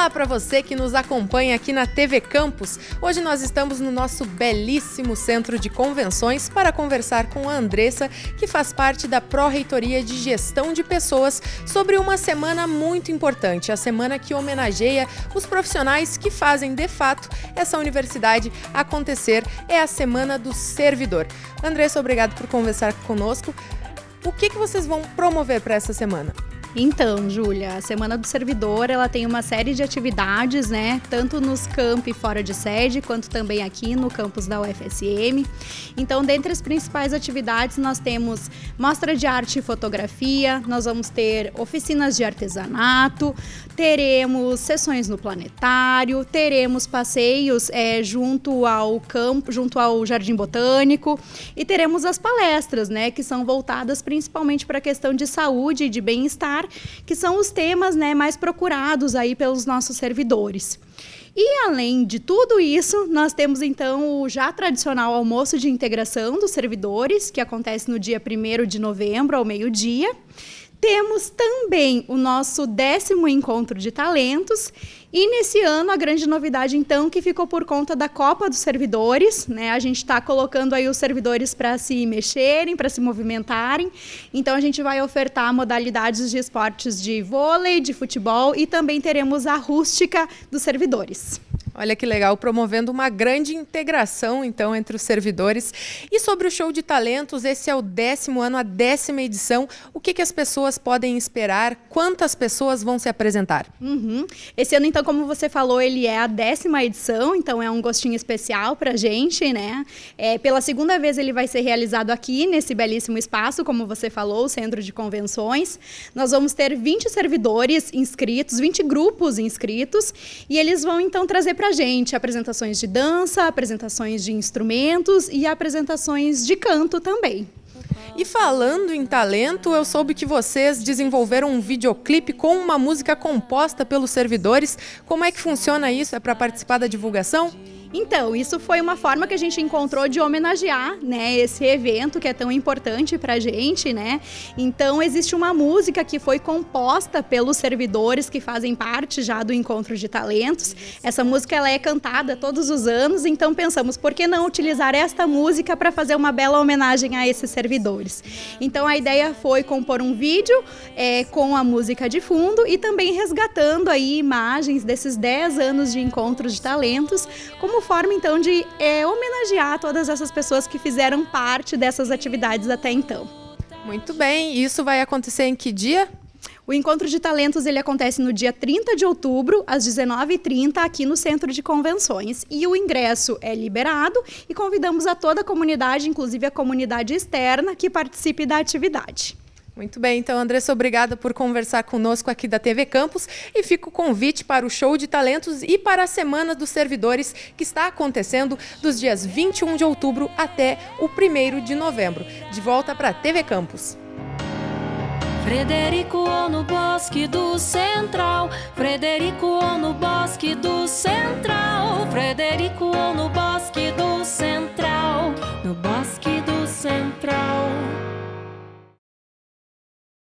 Olá para você que nos acompanha aqui na TV Campus. Hoje nós estamos no nosso belíssimo centro de convenções para conversar com a Andressa, que faz parte da Pró-Reitoria de Gestão de Pessoas, sobre uma semana muito importante, a semana que homenageia os profissionais que fazem de fato essa universidade acontecer. É a Semana do Servidor. Andressa, obrigado por conversar conosco. O que, que vocês vão promover para essa semana? Então, Júlia, a Semana do Servidor, ela tem uma série de atividades, né, tanto nos campi fora de sede, quanto também aqui no campus da UFSM. Então, dentre as principais atividades, nós temos mostra de arte e fotografia, nós vamos ter oficinas de artesanato, teremos sessões no planetário, teremos passeios é, junto ao campo, junto ao Jardim Botânico e teremos as palestras, né, que são voltadas principalmente para a questão de saúde e de bem-estar que são os temas né, mais procurados aí pelos nossos servidores. E além de tudo isso, nós temos então o já tradicional almoço de integração dos servidores, que acontece no dia 1 de novembro, ao meio-dia. Temos também o nosso décimo encontro de talentos e nesse ano a grande novidade então que ficou por conta da Copa dos Servidores, né? A gente está colocando aí os servidores para se mexerem, para se movimentarem. Então a gente vai ofertar modalidades de esportes de vôlei, de futebol e também teremos a rústica dos servidores. Olha que legal, promovendo uma grande integração, então, entre os servidores. E sobre o show de talentos, esse é o décimo ano, a décima edição. O que, que as pessoas podem esperar? Quantas pessoas vão se apresentar? Uhum. Esse ano, então, como você falou, ele é a décima edição, então é um gostinho especial para a gente, né? É, pela segunda vez ele vai ser realizado aqui, nesse belíssimo espaço, como você falou, o Centro de Convenções. Nós vamos ter 20 servidores inscritos, 20 grupos inscritos, e eles vão, então, trazer para gente apresentações de dança, apresentações de instrumentos e apresentações de canto também. E falando em talento, eu soube que vocês desenvolveram um videoclipe com uma música composta pelos servidores. Como é que funciona isso? É para participar da divulgação? Então, isso foi uma forma que a gente encontrou de homenagear, né, esse evento que é tão importante para a gente, né? Então, existe uma música que foi composta pelos servidores que fazem parte já do Encontro de Talentos. Essa música ela é cantada todos os anos, então pensamos, por que não utilizar esta música para fazer uma bela homenagem a esses servidores? Então, a ideia foi compor um vídeo é, com a música de fundo e também resgatando aí imagens desses 10 anos de Encontro de Talentos, como forma então de é, homenagear todas essas pessoas que fizeram parte dessas atividades até então. Muito bem, isso vai acontecer em que dia? O Encontro de Talentos ele acontece no dia 30 de outubro, às 19h30, aqui no Centro de Convenções. E o ingresso é liberado e convidamos a toda a comunidade, inclusive a comunidade externa, que participe da atividade. Muito bem, então, Andressa, obrigada por conversar conosco aqui da TV Campus e fica o convite para o show de talentos e para a Semana dos Servidores que está acontecendo dos dias 21 de outubro até o 1 de novembro. De volta para a TV Campus. Frederico no bosque do Central, Frederico no bosque do Central, Frederico no bosque